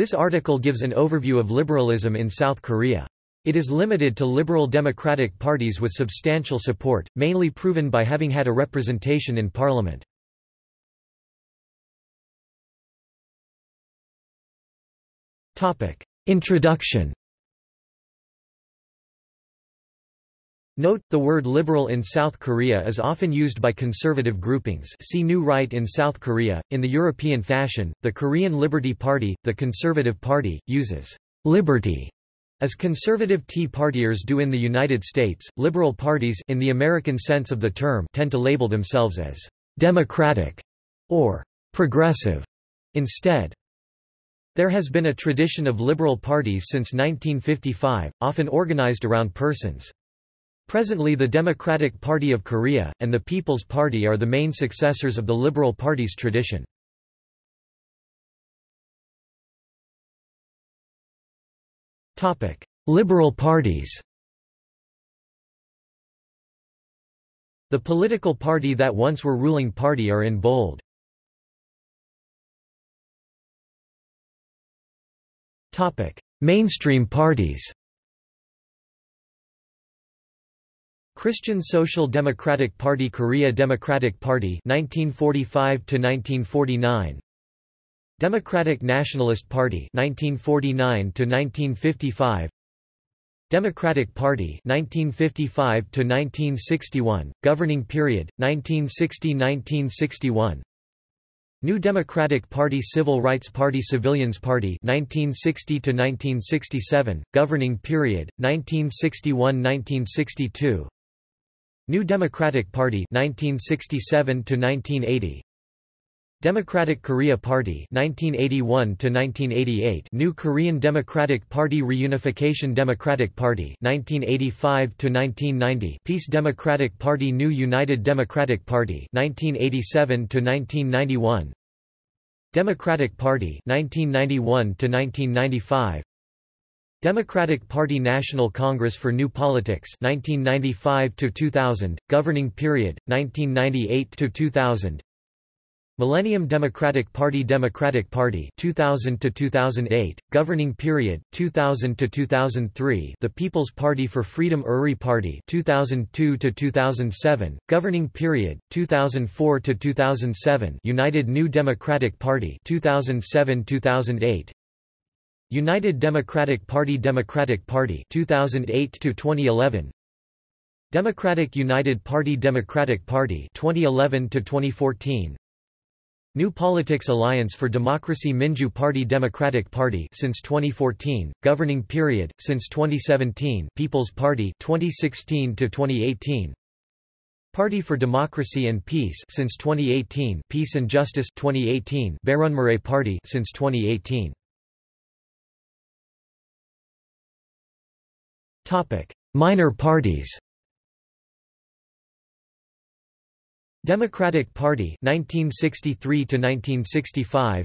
This article gives an overview of liberalism in South Korea. It is limited to liberal democratic parties with substantial support, mainly proven by having had a representation in parliament. Introduction Note, the word liberal in South Korea is often used by conservative groupings see New Right in South Korea. In the European fashion, the Korean Liberty Party, the Conservative Party, uses liberty as conservative Tea Partiers do in the United States. Liberal parties in the American sense of the term tend to label themselves as democratic or progressive instead. There has been a tradition of liberal parties since 1955, often organized around persons. Presently the Democratic Party of Korea, and the People's Party are the main successors of the Liberal Party's tradition. Liberal parties The political party that once were ruling party are in bold. Mainstream parties Christian Social Democratic Party Korea Democratic Party 1945 to 1949 Democratic Nationalist Party 1949 to 1955 Democratic Party 1955 to 1961 governing period 1960-1961 New Democratic Party Civil Rights Party Civilians Party 1960 to 1967 governing period 1961-1962 New Democratic Party 1967 to 1980 Democratic Korea Party 1981 to 1988 New Korean Democratic Party Reunification Democratic Party 1985 to 1990 Peace Democratic Party New United Democratic Party 1987 to 1991 Democratic Party 1991 to 1995 Democratic Party National Congress for New Politics 1995 to 2000 governing period 1998 to 2000 Millennium Democratic Party Democratic Party 2000 to 2008 governing period 2000 to 2003 The People's Party for Freedom Uri Party 2002 to 2007 governing period 2004 to 2007 United New Democratic Party 2007-2008 United Democratic Party Democratic Party 2008 to 2011 Democratic United Party Democratic Party 2011 to 2014 New Politics Alliance for Democracy Minju Party Democratic Party since 2014 governing period since 2017 People's Party 2016 to 2018 Party for Democracy and Peace since 2018 Peace and Justice 2018 Bareunmirae Party since 2018 Minor parties. Democratic Party 1963 to 1965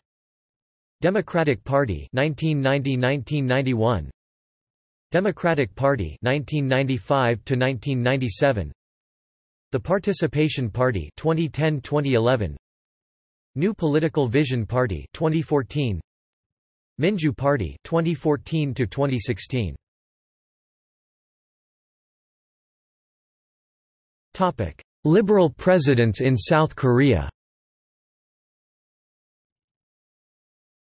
Democratic Party 1990-1991 Democratic Party 1995 to 1997 The Participation Party 2010-2011 New Political Vision Party 2014 Minju Party 2014 to 2016 Topic: Liberal presidents in South Korea.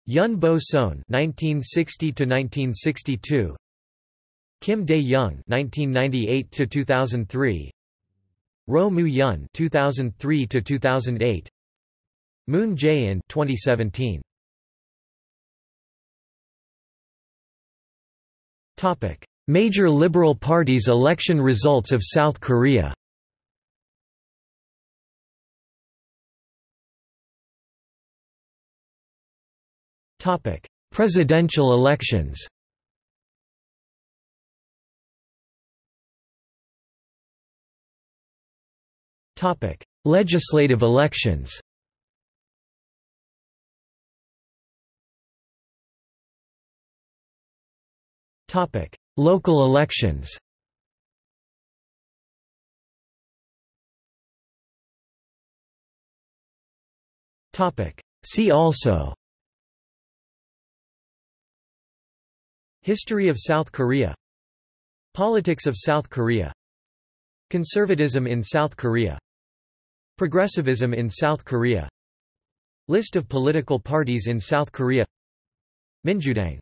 Yun Bo-seon (1960–1962), Kim Dae-jung (1998–2003), Roh Moo-hyun (2003–2008), Moon Jae-in (2017). Topic: Major liberal parties' election results of South Korea. Topic: Presidential elections. Topic: Legislative elections. Topic: Local elections. Topic: See also History of South Korea. Politics of South Korea. Conservatism in South Korea. Progressivism in South Korea. List of political parties in South Korea. Minjudaeng